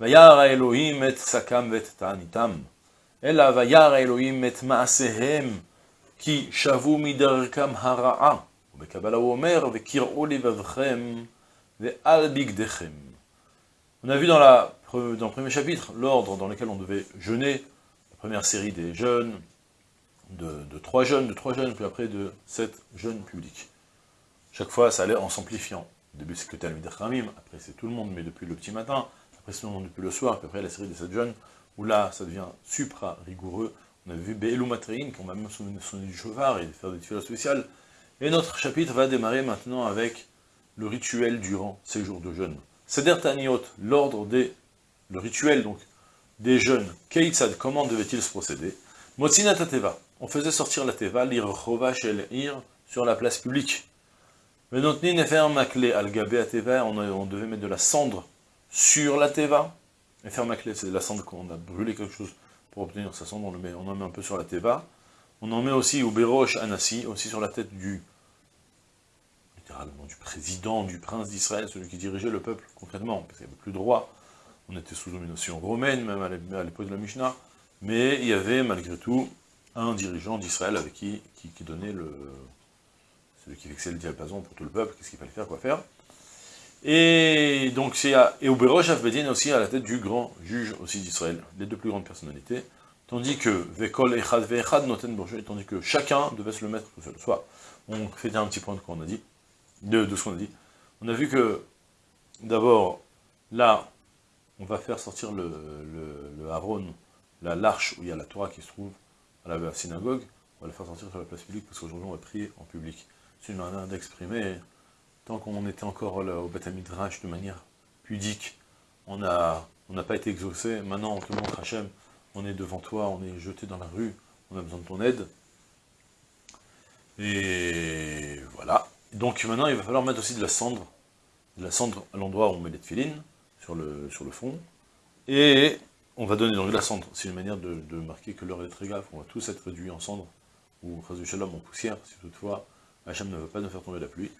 וירא האלוהים את שקם ואת תעניתם, אלא וירא האלוהים את מעשיהם, כי שבו מדרכם הרעה. ובקבלה הוא אומר, וקראו לבבכם ועל בגדיכם. On a vu dans, la, dans le premier chapitre l'ordre dans lequel on devait jeûner, la première série des jeûnes, de, de trois jeûnes, de trois jeûnes, puis après de sept jeûnes publics. Chaque fois, ça allait en s'amplifiant. Au début, c'est que Talmud Khamim, après c'est tout le monde, mais depuis le petit matin, après depuis le soir, puis après la série des sept jeûnes, où là, ça devient supra-rigoureux. On a vu Be'elu Matrein, qu'on va même sonner du chauffard et faire des tuiles spéciales. Et notre chapitre va démarrer maintenant avec le rituel durant ces jours de jeûne. Seder Taniot, l'ordre des, le rituel donc, des jeunes, Keitzad, comment devait-il se procéder? Motzina Teva, on faisait sortir la Teva, l'ir shel ir, sur la place publique. Venotni Nefer Makle al Gabe Teva, on devait mettre de la cendre sur la Teva. Nefer Makle, c'est la cendre qu'on a brûlé quelque chose pour obtenir sa cendre, on, en met un peu sur la Teva. On en met aussi au Berosh Anassi, aussi sur la tête du du président, du prince d'Israël, celui qui dirigeait le peuple concrètement, parce qu'il n'y avait plus de on était sous domination romaine, même à l'époque de la Mishnah, mais il y avait malgré tout un dirigeant d'Israël avec qui, qui, donnait le... celui qui fixait le diapason pour tout le peuple, qu'est-ce qu'il fallait faire, quoi faire? Et donc c'est et au Berosh Afbedin aussi à la tête du grand juge aussi d'Israël, les deux plus grandes personnalités, tandis que Vekol Echad Vechad Noten tandis que chacun devait se le mettre tout seul. Soit, on fait un petit point de quoi on a dit, de, ce qu'on a dit. On a vu que, d'abord, là, on va faire sortir le, le, Haron, l'arche où il y a la Torah qui se trouve à la synagogue, on va la faire sortir sur la place publique, parce qu'aujourd'hui on va prier en public. C'est une manière d'exprimer, tant qu'on était encore au Beth Midrash de manière pudique, on n'a pas été exaucé, maintenant on te montre Hachem, on est devant toi, on est jeté dans la rue, on a besoin de ton aide. Et voilà. Donc maintenant, il va falloir mettre aussi de la cendre, de la cendre à l'endroit où on met les tefilines, sur le, sur le fond, et on va donner donc de la cendre. C'est une manière de, marquer que l'heure est très grave, on va tous être réduits en cendre, ou Shalom en poussière, si toutefois Hachem ne veut pas nous faire tomber la pluie.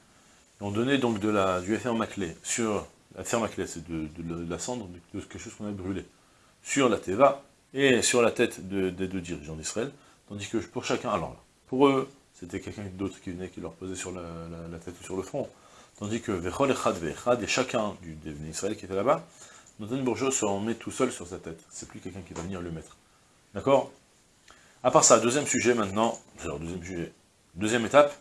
On donnait donc de la, du fer maclé sur, la fer maclé, c'est de, la cendre, de quelque chose qu'on a brûlé, sur la teva, et sur la tête des deux dirigeants d'Israël, tandis que pour chacun, alors pour eux, c'était quelqu'un d'autre qui venait, qui leur posait sur la, tête ou sur le front. Tandis que Vechol Echad Vechad, et chacun du devenu Israël qui était là-bas, Nathan Bourgeois se met tout seul sur sa tête. C'est plus quelqu'un qui va venir le mettre. D'accord? À part ça, deuxième sujet maintenant, deuxième sujet, deuxième étape,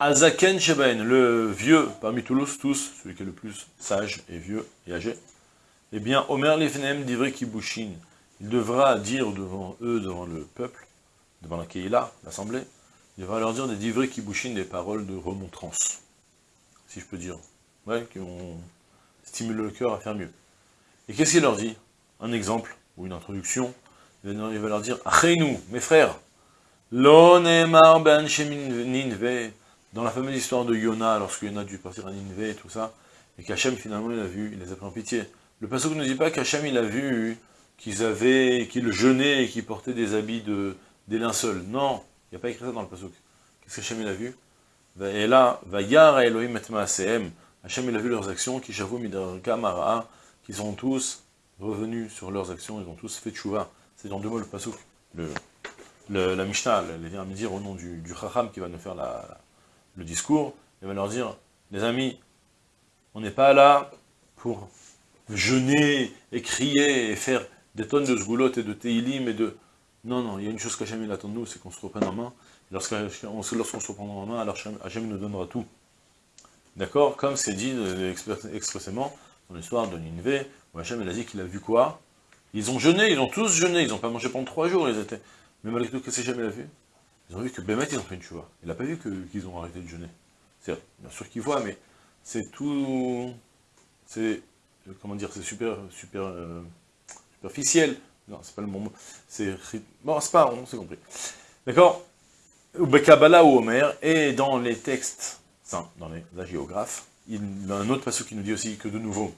Azaken Shebaen, le vieux parmi Toulouse, tous, celui qui est le plus sage et vieux et âgé, eh bien, Omer Lifnem Divrei Kibushin, il devra dire devant eux, devant le peuple, devant la Keïla, l'assemblée, il va leur dire des divrés qui bouchinent des paroles de remontrance, si je peux dire, ouais, qui vont stimuler le cœur à faire mieux. Et qu'est-ce qu'il leur dit? Un exemple, ou une introduction, il va leur dire, « nous, mes frères, lo ben ninve » dans la fameuse histoire de Yona, lorsque Yona a dû partir à Ninve et tout ça, et qu'Hachem finalement il a vu, il les a pris en pitié. Le passage ne dit pas qu'Hachem il a vu qu'ils avaient, qu'ils jeûnaient et qu'ils portaient des habits de, des linceuls. Non, il n'y a pas écrit ça dans le pasuk. Qu'est-ce que Hachem il a vu? Et là, va yar Elohim et Hachem il a vu leurs actions, qui j'avoue mara, qui sont tous revenus sur leurs actions, ils ont tous fait tchouva. C'est dans deux mots le pasuk. Le, la Mishnah, elle vient me dire au nom du, du Chacham qui va nous faire la, le discours, il va leur dire, les amis, on n'est pas là pour jeûner et crier et faire des tonnes de sgoulottes et de teilim et de... Non, non, il y a une chose qu'Hachem attend de nous, c'est qu'on se reprenne en main. Lorsqu'on se reprendra en main, alors Hachem nous donnera tout. D'accord? Comme c'est dit euh, expressément dans l'histoire de Nineveh, où Hachem a dit qu'il a vu quoi? Ils ont jeûné, ils ont tous jeûné, ils n'ont pas mangé pendant trois jours, ils étaient... Mais malgré tout, qu'est-ce que Hachem a vu Ils ont vu que Bémet, ils ont fait une chouva. Il n'a pas vu qu'ils ont arrêté de jeûner. Bien sûr qu'il voit, mais c'est tout... C'est... Comment dire C'est super, super, euh, superficiel Non, c'est pas le bon mot. C'est... Bon, c'est pas... On s'est compris. D'accord? Ou Kabbalah ou Homer, et dans les textes, enfin, dans les agiographes, il y a un autre passage qui nous dit aussi que de nouveau,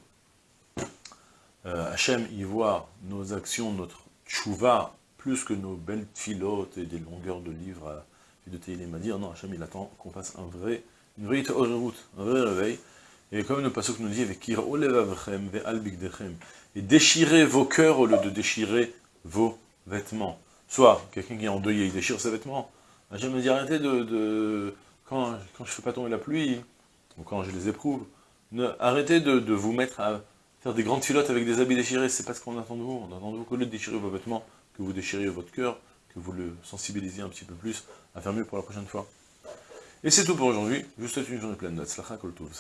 euh, Hachem y voit nos actions, notre tchouva, plus que nos belles filotes et des longueurs de livres à, de Teilim m'a dit, non, Hachem il attend qu'on fasse un vrai, une vraie route, un vrai réveil, et comme le passage nous dit, avec et déchirez vos cœurs au lieu de déchirer vos vêtements. Soit, quelqu'un qui est endeuillé, il déchire ses vêtements. Hachem me dit, arrêtez de... quand, quand je ne fais pas tomber la pluie, ou quand je les éprouve, arrêtez de vous mettre à faire des grandes filottes avec des habits déchirés, c'est pas ce qu'on attend de vous. On attend de vous qu'au lieu de déchirer vos vêtements, que vous déchiriez votre cœur, que vous le sensibilisiez un petit peu plus à faire mieux pour la prochaine fois. Et c'est tout pour aujourd'hui. Je vous souhaite une journée pleine de Tzlacha, Kol Tov.